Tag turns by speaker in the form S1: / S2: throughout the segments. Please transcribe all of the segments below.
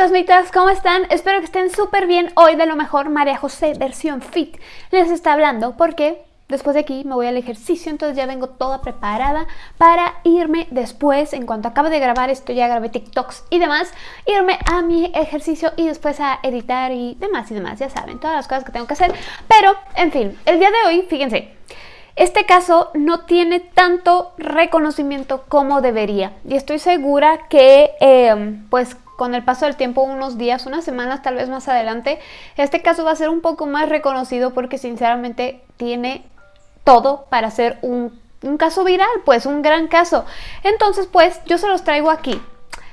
S1: fantasmitas, ¿cómo están? Espero que estén súper bien. Hoy de lo mejor María José versión fit les está hablando porque después de aquí me voy al ejercicio, entonces ya vengo toda preparada para irme después, en cuanto acabe de grabar esto, ya grabé TikToks y demás, irme a mi ejercicio y después a editar y demás y demás, ya saben, todas las cosas que tengo que hacer. Pero, en fin, el día de hoy, fíjense, este caso no tiene tanto reconocimiento como debería y estoy segura que eh, pues con el paso del tiempo, unos días, unas semanas tal vez más adelante, este caso va a ser un poco más reconocido porque sinceramente tiene todo para ser un, un caso viral, pues un gran caso. Entonces pues yo se los traigo aquí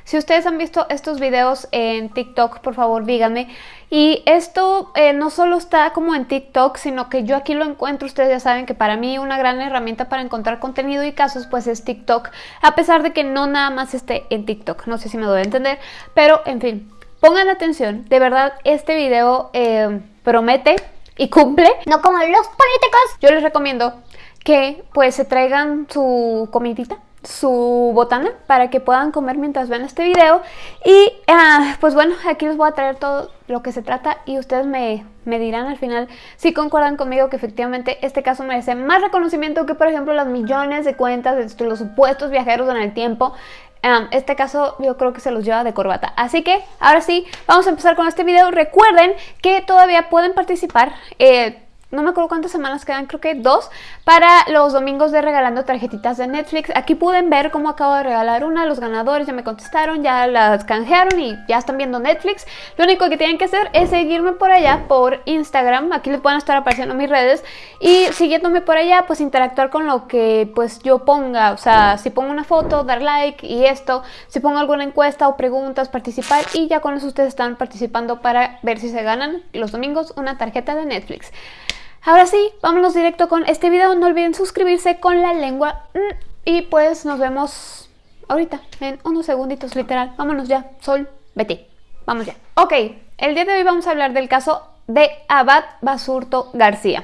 S1: si ustedes han visto estos videos en TikTok, por favor díganme. Y esto eh, no solo está como en TikTok, sino que yo aquí lo encuentro. Ustedes ya saben que para mí una gran herramienta para encontrar contenido y casos pues es TikTok. A pesar de que no nada más esté en TikTok. No sé si me doy a entender. Pero en fin, pongan atención. De verdad, este video eh, promete y cumple.
S2: No como los políticos.
S1: Yo les recomiendo que pues se traigan su comidita su botana para que puedan comer mientras ven este video y ah, pues bueno aquí les voy a traer todo lo que se trata y ustedes me, me, dirán al final si concuerdan conmigo que efectivamente este caso merece más reconocimiento que por ejemplo las millones de cuentas de los supuestos viajeros en el tiempo ah, este caso yo creo que se los lleva de corbata. Así que ahora sí, vamos a empezar con este video. Recuerden que todavía pueden participar. Eh, no me acuerdo cuántas semanas quedan, creo que dos, para los domingos de regalando tarjetitas de Netflix. Aquí pueden ver cómo acabo de regalar una, los ganadores ya me contestaron, ya las canjearon y ya están viendo Netflix. Lo único que tienen que hacer es seguirme por allá por Instagram, aquí les pueden estar apareciendo mis redes y siguiéndome por allá pues interactuar con lo que pues yo ponga, o sea, si pongo una foto, dar like y esto, si pongo alguna encuesta o preguntas, participar y ya con eso ustedes están participando para ver si se ganan los domingos una tarjeta de Netflix. Ahora sí, vámonos directo con este video. No olviden suscribirse con la lengua. Mm, y pues nos vemos ahorita, en unos segunditos literal. Vámonos ya, Sol, vete. Vamos ya. Ok, el día de hoy vamos a hablar del caso de Abad Basurto García.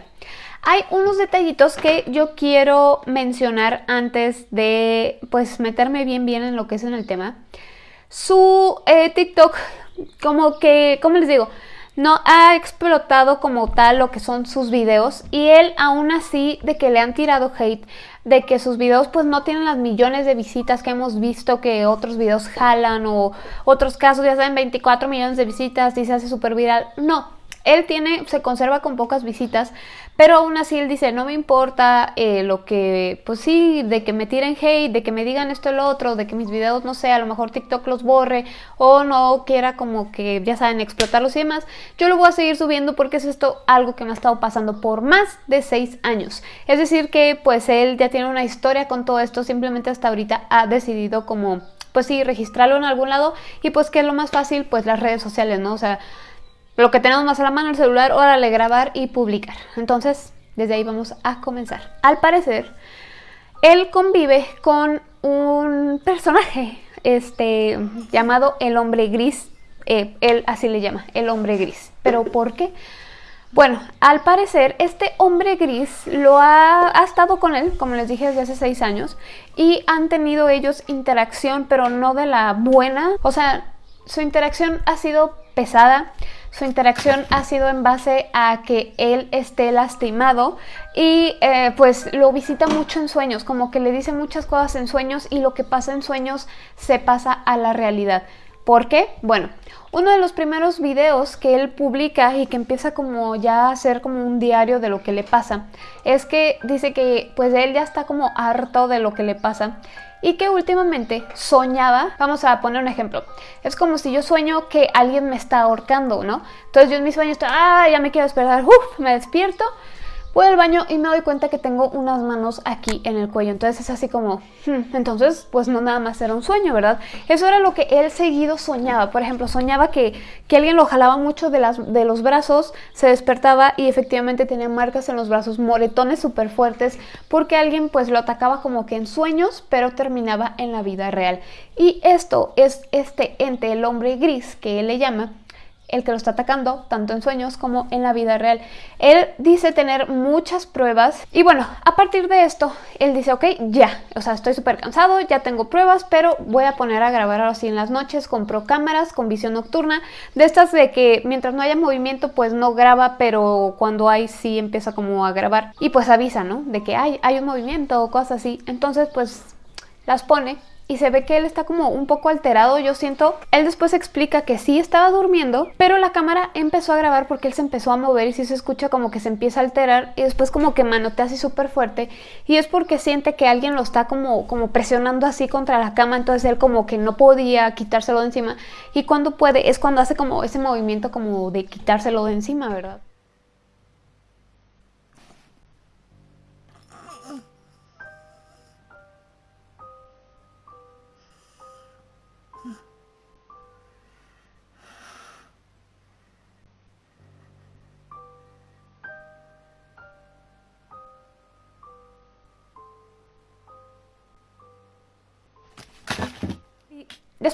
S1: Hay unos detallitos que yo quiero mencionar antes de pues meterme bien bien en lo que es en el tema. Su eh, TikTok, como que, ¿cómo les digo? No ha explotado como tal lo que son sus videos y él aún así de que le han tirado hate, de que sus videos pues no tienen las millones de visitas que hemos visto que otros videos jalan o otros casos ya saben 24 millones de visitas y se hace súper viral, no, él tiene, se conserva con pocas visitas, pero aún así él dice, no me importa eh, lo que, pues sí, de que me tiren hate, de que me digan esto y lo otro, de que mis videos, no sé, a lo mejor TikTok los borre o no quiera como que, ya saben, explotarlos y demás. Yo lo voy a seguir subiendo porque es esto algo que me ha estado pasando por más de seis años. Es decir que pues él ya tiene una historia con todo esto, simplemente hasta ahorita ha decidido como, pues sí, registrarlo en algún lado y pues que es lo más fácil, pues las redes sociales, ¿no? O sea lo que tenemos más a la mano, el celular, órale, grabar y publicar. Entonces, desde ahí vamos a comenzar. Al parecer, él convive con un personaje este, llamado el hombre gris. Eh, él así le llama, el hombre gris. ¿Pero por qué? Bueno, al parecer este hombre gris lo ha, ha, estado con él, como les dije, desde hace seis años y han tenido ellos interacción, pero no de la buena. O sea, su interacción ha sido pesada, su interacción ha sido en base a que él esté lastimado y eh, pues lo visita mucho en sueños, como que le dice muchas cosas en sueños y lo que pasa en sueños se pasa a la realidad. ¿Por qué? Bueno, uno de los primeros videos que él publica y que empieza como ya a ser como un diario de lo que le pasa, es que dice que pues él ya está como harto de lo que le pasa y que últimamente soñaba, vamos a poner un ejemplo, es como si yo sueño que alguien me está ahorcando, ¿no? Entonces yo en mis sueños estoy, ah, ya me quiero despertar, uff, me despierto, voy al baño y me doy cuenta que tengo unas manos aquí en el cuello. Entonces es así como, hmm, entonces pues no nada más era un sueño, ¿verdad? Eso era lo que él seguido soñaba. Por ejemplo, soñaba que, que alguien lo jalaba mucho de, las, de los brazos, se despertaba y efectivamente tenía marcas en los brazos, moretones súper fuertes, porque alguien pues lo atacaba como que en sueños, pero terminaba en la vida real. Y esto es este ente, el hombre gris, que él le llama, el que lo está atacando, tanto en sueños como en la vida real. Él dice tener muchas pruebas y bueno, a partir de esto, él dice, ok, ya, o sea, estoy súper cansado, ya tengo pruebas, pero voy a poner a grabar ahora sí en las noches, compro cámaras con visión nocturna, de estas de que mientras no haya movimiento, pues no graba, pero cuando hay sí empieza como a grabar y pues avisa, ¿no? De que hay, hay un movimiento o cosas así. Entonces, pues las pone y se ve que él está como un poco alterado, yo siento. Él después explica que sí estaba durmiendo, pero la cámara empezó a grabar porque él se empezó a mover y sí se escucha como que se empieza a alterar y después como que manotea así súper fuerte y es porque siente que alguien lo está como, como presionando así contra la cama, entonces él como que no podía quitárselo de encima y cuando puede es cuando hace como ese movimiento como de quitárselo de encima, ¿verdad?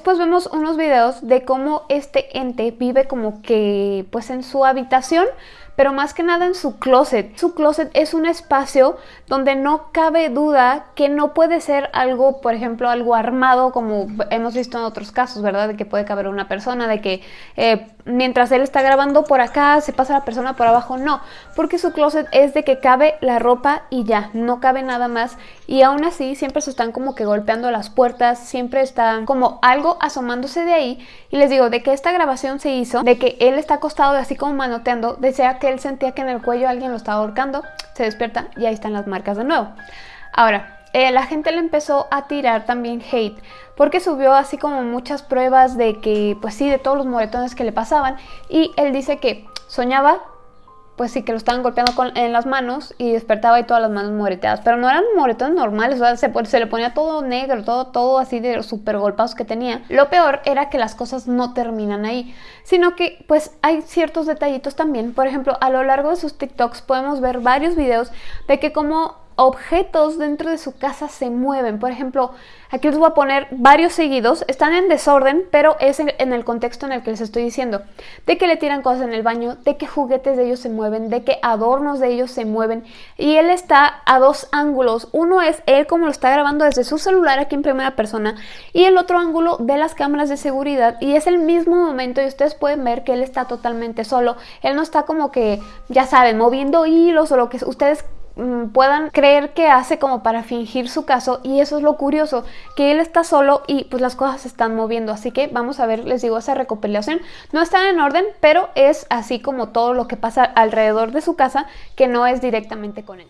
S1: Después vemos unos videos de cómo este ente vive como que pues en su habitación, pero más que nada en su closet. Su closet es un espacio donde no cabe duda que no puede ser algo, por ejemplo, algo armado como hemos visto en otros casos, ¿verdad? De que puede caber una persona, de que eh, mientras él está grabando por acá se pasa la persona por abajo. No, porque su closet es de que cabe la ropa y ya, no cabe nada más. Y aún así siempre se están como que golpeando las puertas, siempre están como algo asomándose de ahí. Y les digo, de que esta grabación se hizo, de que él está acostado así como manoteando, desea que él sentía que en el cuello alguien lo estaba ahorcando, se despierta y ahí están las marcas de nuevo. Ahora, eh, la gente le empezó a tirar también hate porque subió así como muchas pruebas de que, pues sí, de todos los moretones que le pasaban y él dice que soñaba pues sí, que lo estaban golpeando con, en las manos y despertaba y todas las manos moreteadas. Pero no eran moretones normales, o sea, se, se, le ponía todo negro, todo, todo así de los super golpados que tenía. Lo peor era que las cosas no terminan ahí, sino que pues hay ciertos detallitos también. Por ejemplo, a lo largo de sus TikToks podemos ver varios videos de que como objetos dentro de su casa se mueven. Por ejemplo, aquí les voy a poner varios seguidos. Están en desorden, pero es en, el contexto en el que les estoy diciendo. De que le tiran cosas en el baño, de que juguetes de ellos se mueven, de que adornos de ellos se mueven. Y él está a dos ángulos. Uno es él como lo está grabando desde su celular aquí en primera persona. Y el otro ángulo de las cámaras de seguridad. Y es el mismo momento y ustedes pueden ver que él está totalmente solo. Él no está como que, ya saben, moviendo hilos o lo que ustedes puedan creer que hace como para fingir su caso y eso es lo curioso, que él está solo y pues las cosas se están moviendo, así que vamos a ver, les digo, esa recopilación no está en orden, pero es así como todo lo que pasa alrededor de su casa que no es directamente con él.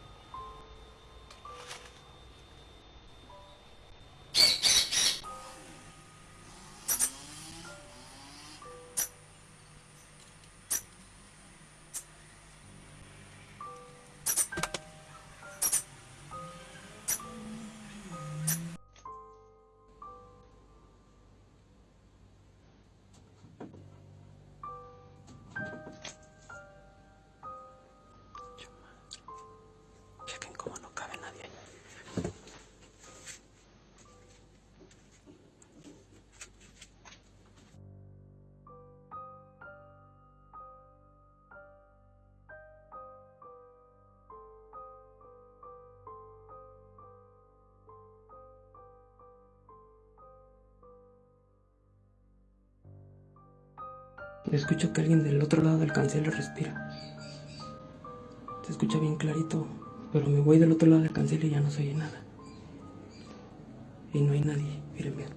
S3: Escucho que alguien del otro lado del cancelo respira. Se escucha bien clarito, pero me voy del otro lado del cancelo y ya no se oye nada. Y no hay nadie, miren bien.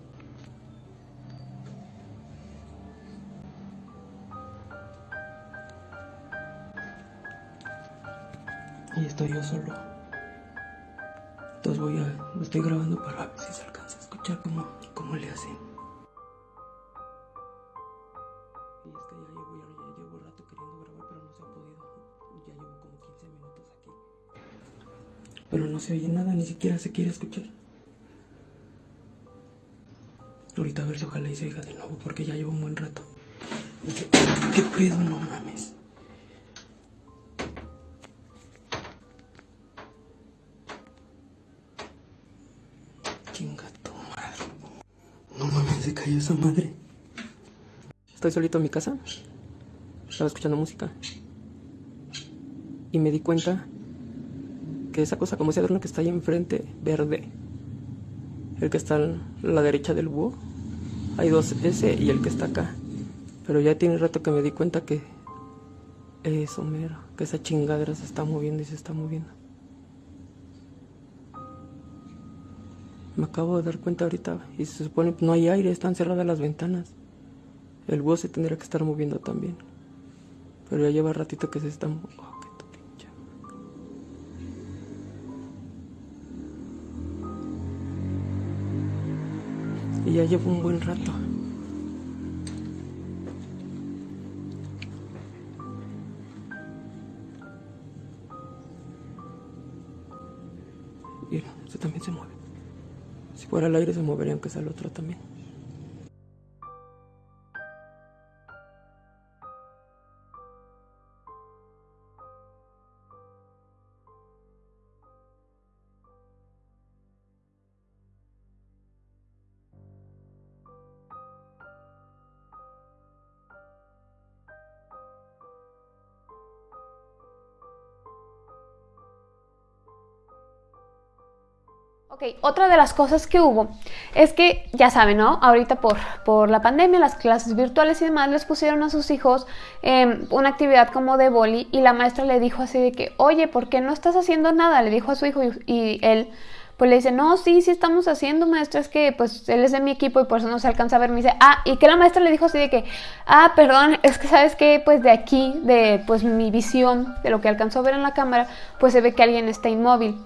S3: Y estoy yo solo. Entonces voy a, lo estoy grabando para ver si se alcanza a escuchar cómo, cómo le hacen. Se oye nada, ni siquiera se quiere escuchar. Ahorita a ver si ojalá y se oiga de nuevo, porque ya llevo un buen rato. ¿Qué, qué pedo? No mames. Chinga tu madre. No mames, se cayó esa madre. Estoy solito en mi casa. estaba escuchando música. Y me di cuenta que esa cosa como ese adorno que está ahí enfrente, verde, el que está a la derecha del búho, hay dos, ese y el que está acá. Pero ya tiene rato que me di cuenta que eso mero, que esa chingadera se está moviendo y se está moviendo. Me acabo de dar cuenta ahorita y se supone que no hay aire, están cerradas las ventanas. El búho se tendría que estar moviendo también. Pero ya lleva ratito que se está moviendo. Ya llevo un buen rato. Mira, este también se mueve. Si fuera el aire se movería aunque sea el otro también.
S1: Ok, otra de las cosas que hubo es que, ya saben, ¿no? Ahorita por, por la pandemia, las clases virtuales y demás, les pusieron a sus hijos em, una actividad como de boli y la maestra le dijo así de que, oye, ¿por qué no estás haciendo nada? Le dijo a su hijo y, él pues le dice, no, sí, sí estamos haciendo, maestra, es que pues él es de mi equipo y por eso no se alcanza a ver. Me dice, ah, y que la maestra le dijo así de que, ah, perdón, es que sabes que pues de aquí, de pues mi visión, de lo que alcanzó a ver en la cámara, pues se ve que alguien está inmóvil.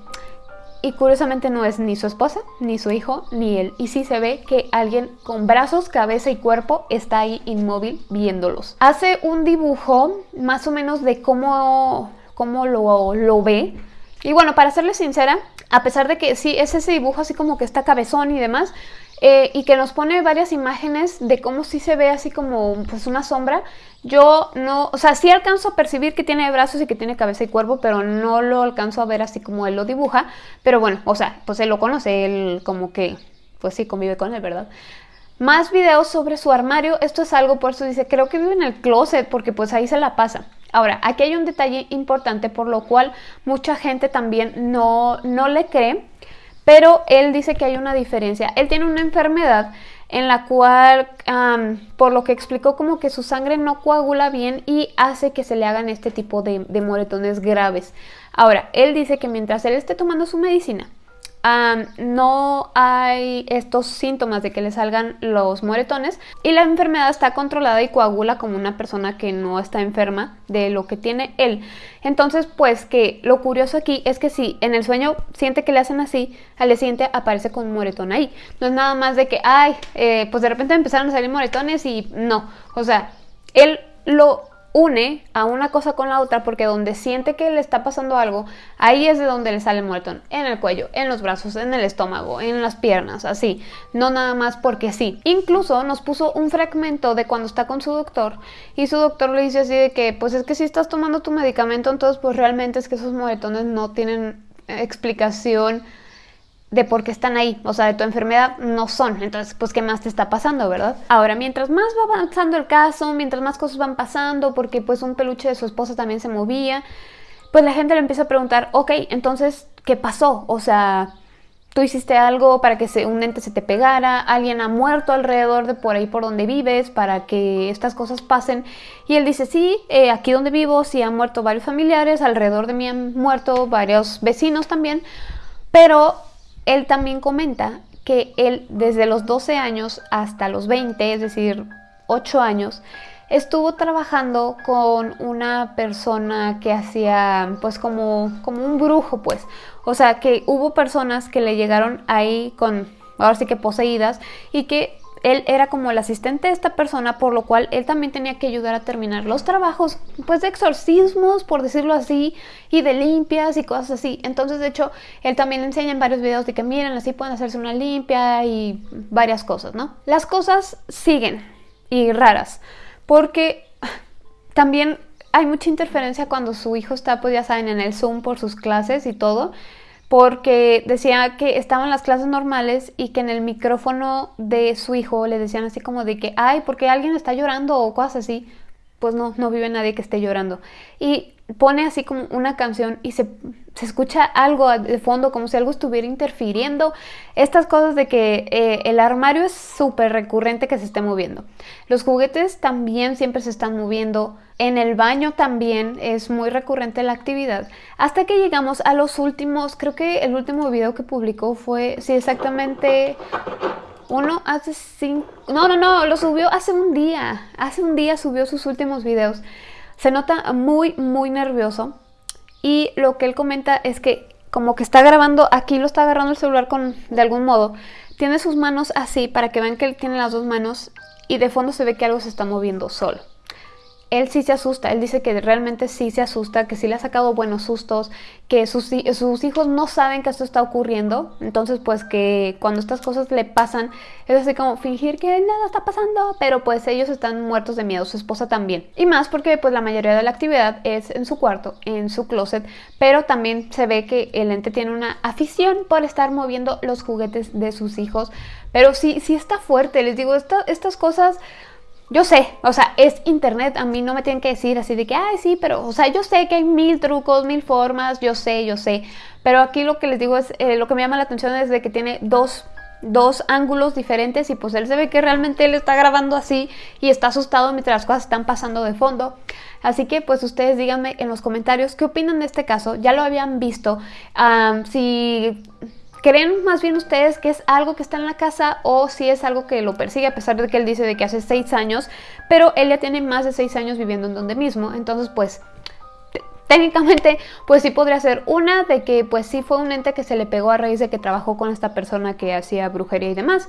S1: Y curiosamente no es ni su esposa, ni su hijo, ni él. Y sí se ve que alguien con brazos, cabeza y cuerpo está ahí inmóvil viéndolos. Hace un dibujo más o menos de cómo, cómo lo, lo ve. Y bueno, para serle sincera, a pesar de que sí es ese dibujo así como que está cabezón y demás, eh, y que nos pone varias imágenes de cómo sí se ve así como pues una sombra. Yo no, o sea, sí alcanzo a percibir que tiene brazos y que tiene cabeza y cuerpo, pero no lo alcanzo a ver así como él lo dibuja. Pero bueno, o sea, pues él lo conoce, él como que, pues sí, convive con él, ¿verdad? Más videos sobre su armario, esto es algo, por eso dice, creo que vive en el closet, porque pues ahí se la pasa. Ahora, aquí hay un detalle importante por lo cual mucha gente también no, no le cree pero él dice que hay una diferencia. Él tiene una enfermedad en la cual, por lo que explicó, como que su sangre no coagula bien y hace que se le hagan este tipo de moretones graves. Ahora, él dice que mientras él esté tomando su medicina, no hay estos síntomas de que le salgan los moretones y la enfermedad está controlada y coagula como una persona que no está enferma de lo que tiene él. Entonces, pues que lo curioso aquí es que si en el sueño siente que le hacen así, al día siguiente aparece con un moretón ahí. No es nada más de que, ay, eh, pues de repente empezaron a salir moretones y no. O sea, él lo une a una cosa con la otra porque donde siente que le está pasando algo, ahí es de donde le sale el en el cuello, en los brazos, en el estómago, en las piernas, así, no nada más porque sí. Incluso nos puso un fragmento de cuando está con su doctor y su doctor le dice así de que, pues es que si estás tomando tu medicamento, entonces pues realmente es que esos moretones no tienen explicación de por qué están ahí, o sea, de tu enfermedad no son, entonces pues qué más te está pasando, ¿verdad? Ahora, mientras más va avanzando el caso, mientras más cosas van pasando, porque pues un peluche de su esposa también se movía, pues la gente le empieza a preguntar, ok, entonces, ¿qué pasó? O sea, tú hiciste algo para que un ente se te pegara, alguien ha muerto alrededor de por ahí por donde vives para que estas cosas pasen. Y él dice, sí, eh, aquí donde vivo, sí han muerto varios familiares, alrededor de mí han muerto varios vecinos también, pero él también comenta que él desde los 12 años hasta los 20, es decir, 8 años, estuvo trabajando con una persona que hacía pues como, como un brujo pues. O sea que hubo personas que le llegaron ahí con, ahora sí que poseídas y que él era como el asistente de esta persona, por lo cual él también tenía que ayudar a terminar los trabajos, pues de exorcismos, por decirlo así, y de limpias y cosas así. Entonces, de hecho, él también enseña en varios videos de que miren, así pueden hacerse una limpia y varias cosas, ¿no? Las cosas siguen y raras, porque también hay mucha interferencia cuando su hijo está, pues ya saben, en el Zoom por sus clases y todo porque decía que estaban las clases normales y que en el micrófono de su hijo le decían así como de que, ay, porque alguien está llorando o cosas así, pues no, no vive nadie que esté llorando. Y pone así como una canción y se, escucha algo de fondo, como si algo estuviera interfiriendo. Estas cosas de que eh, el armario es súper recurrente que se esté moviendo. Los juguetes también siempre se están moviendo. En el baño también es muy recurrente la actividad. Hasta que llegamos a los últimos, creo que el último video que publicó fue, sí, exactamente uno hace cinco... No, no, no, lo subió hace un día. Hace un día subió sus últimos videos. Se nota muy, muy nervioso. Y lo que él comenta es que como que está grabando, aquí lo está agarrando el celular con, de algún modo. Tiene sus manos así para que vean que él tiene las dos manos y de fondo se ve que algo se está moviendo solo él sí se asusta, él dice que realmente sí se asusta, que sí le ha sacado buenos sustos, que sus, hijos no saben que esto está ocurriendo, entonces pues que cuando estas cosas le pasan, es así como fingir que nada está pasando, pero pues ellos están muertos de miedo, su esposa también. Y más porque pues la mayoría de la actividad es en su cuarto, en su closet, pero también se ve que el ente tiene una afición por estar moviendo los juguetes de sus hijos, pero sí, sí está fuerte, les digo, estas cosas yo sé, o sea, es internet, a mí no me tienen que decir así de que, ay, sí, pero, o sea, yo sé que hay mil trucos, mil formas, yo sé, yo sé, pero aquí lo que les digo es, eh, lo que me llama la atención es de que tiene dos, dos ángulos diferentes y pues él se ve que realmente él está grabando así y está asustado mientras las cosas están pasando de fondo. Así que pues ustedes díganme en los comentarios qué opinan de este caso, ya lo habían visto, si ¿Creen más bien ustedes que es algo que está en la casa o si es algo que lo persigue a pesar de que él dice de que hace seis años, pero él ya tiene más de seis años viviendo en donde mismo? Entonces pues técnicamente pues sí podría ser una de que pues sí fue un ente que se le pegó a raíz de que trabajó con esta persona que hacía brujería y demás.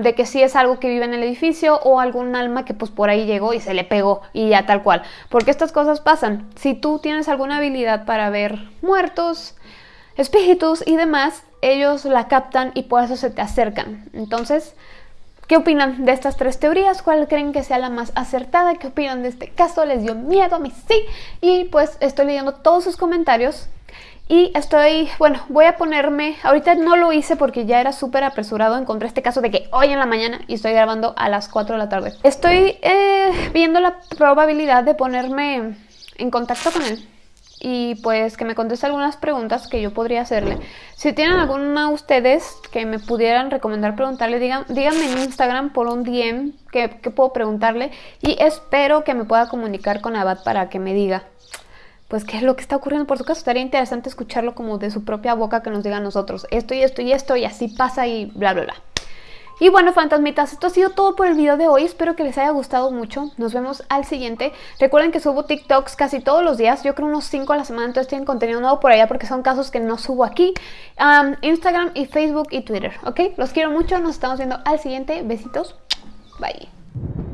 S1: de que sí es algo que vive en el edificio o algún alma que pues por ahí llegó y se le pegó y ya tal cual. Porque estas cosas pasan. Si tú tienes alguna habilidad para ver muertos, espíritus y demás, ellos la captan y por eso se te acercan. Entonces, ¿qué opinan de estas tres teorías? ¿Cuál creen que sea la más acertada? ¿Qué opinan de este caso? ¿Les dio miedo? A mí sí. Y pues estoy leyendo todos sus comentarios. Y estoy, bueno, voy a ponerme, ahorita no lo hice porque ya era súper apresurado, encontré este caso de que hoy en la mañana y estoy grabando a las 4 de la tarde. Estoy eh, viendo la probabilidad de ponerme en contacto con él y pues que me conteste algunas preguntas que yo podría hacerle. Si tienen alguna ustedes que me pudieran recomendar preguntarle, digan, díganme en Instagram por un DM que, puedo preguntarle y espero que me pueda comunicar con Abad para que me diga pues qué es lo que está ocurriendo por su caso. Estaría interesante escucharlo como de su propia boca que nos diga nosotros esto y esto y esto y así pasa y bla bla bla. Y bueno, fantasmitas, esto ha sido todo por el video de hoy. Espero que les haya gustado mucho. Nos vemos al siguiente. Recuerden que subo TikToks casi todos los días. Yo creo unos 5 a la semana. Entonces tienen contenido nuevo por allá porque son casos que no subo aquí. Instagram y Facebook y Twitter. ¿Ok? Los quiero mucho. Nos estamos viendo al siguiente. Besitos. Bye.